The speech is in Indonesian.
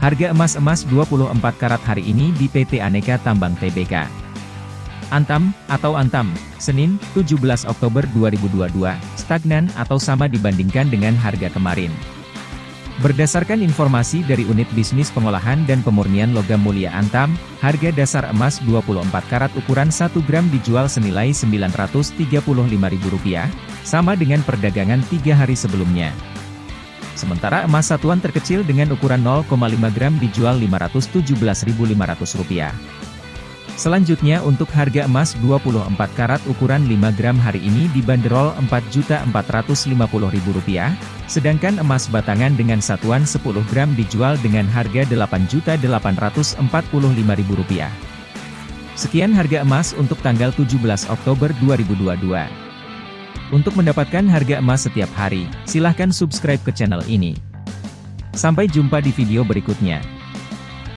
Harga emas-emas 24 karat hari ini di PT Aneka Tambang Tbk. Antam, atau Antam, Senin, 17 Oktober 2022, stagnan atau sama dibandingkan dengan harga kemarin. Berdasarkan informasi dari Unit Bisnis Pengolahan dan Pemurnian Logam Mulia Antam, harga dasar emas 24 karat ukuran 1 gram dijual senilai Rp935.000, sama dengan perdagangan tiga hari sebelumnya. Sementara emas satuan terkecil dengan ukuran 0,5 gram dijual Rp517.500. Selanjutnya untuk harga emas 24 karat ukuran 5 gram hari ini dibanderol Rp4.450.000, sedangkan emas batangan dengan satuan 10 gram dijual dengan harga Rp8.845.000. Sekian harga emas untuk tanggal 17 Oktober 2022. Untuk mendapatkan harga emas setiap hari, silahkan subscribe ke channel ini. Sampai jumpa di video berikutnya.